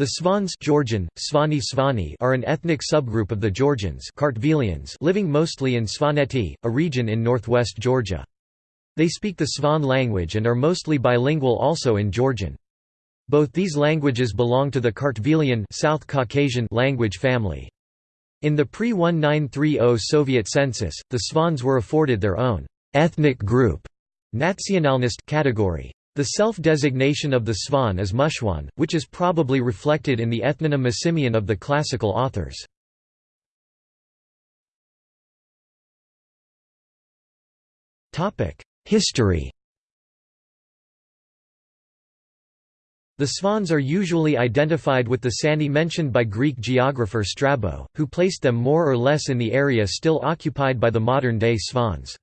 The Svans Georgian, Svani Svani are an ethnic subgroup of the Georgians living mostly in Svaneti, a region in northwest Georgia. They speak the Svan language and are mostly bilingual also in Georgian. Both these languages belong to the Kartvelian South Caucasian language family. In the pre-1930 Soviet census, the Svans were afforded their own ethnic group category. The self-designation of the Svan is Mushwan, which is probably reflected in the ethnonym Misimian of the classical authors. History The Svans are usually identified with the Sani mentioned by Greek geographer Strabo, who placed them more or less in the area still occupied by the modern-day Svans.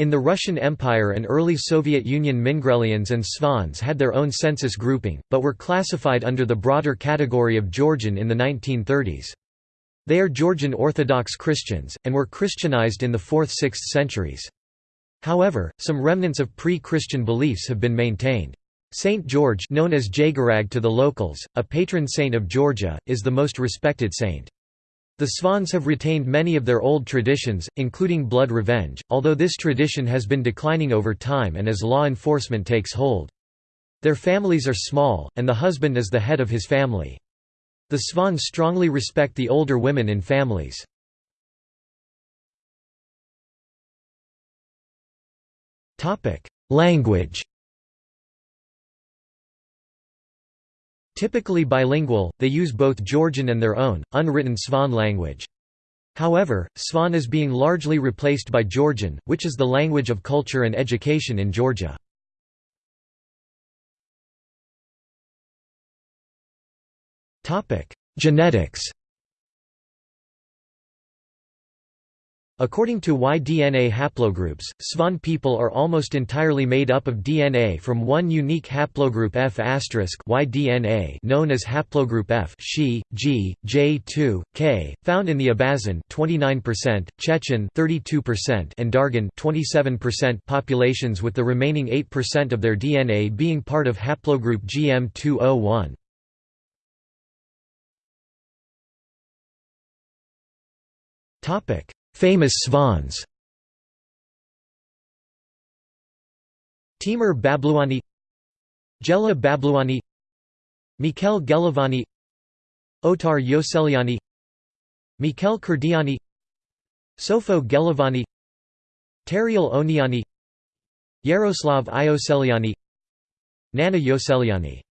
In the Russian Empire and early Soviet Union Mingrelians and Svans had their own census grouping, but were classified under the broader category of Georgian in the 1930s. They are Georgian Orthodox Christians, and were Christianized in the 4th–6th centuries. However, some remnants of pre-Christian beliefs have been maintained. Saint George known as Jagarag to the locals, a patron saint of Georgia, is the most respected saint. The Svans have retained many of their old traditions, including blood revenge, although this tradition has been declining over time and as law enforcement takes hold. Their families are small, and the husband is the head of his family. The Svans strongly respect the older women in families. Language Typically bilingual, they use both Georgian and their own, unwritten Svan language. However, Svan is being largely replaced by Georgian, which is the language of culture and education in Georgia. Genetics According to Y-DNA haplogroups, Svan people are almost entirely made up of DNA from one unique haplogroup F Y-DNA known as haplogroup F She, G, J2, K, found in the Abazin 29%, Chechen 32%, and Dargin 27% populations with the remaining 8% of their DNA being part of haplogroup GM201. Topic Famous Svans. Timur Babluani Gela Babluani Mikhail Gelovani Otar Yoseliani Mikhail Kurdiani Sofo Gelovani Tariel Oniani Yaroslav Ioseliani Nana Yoseliani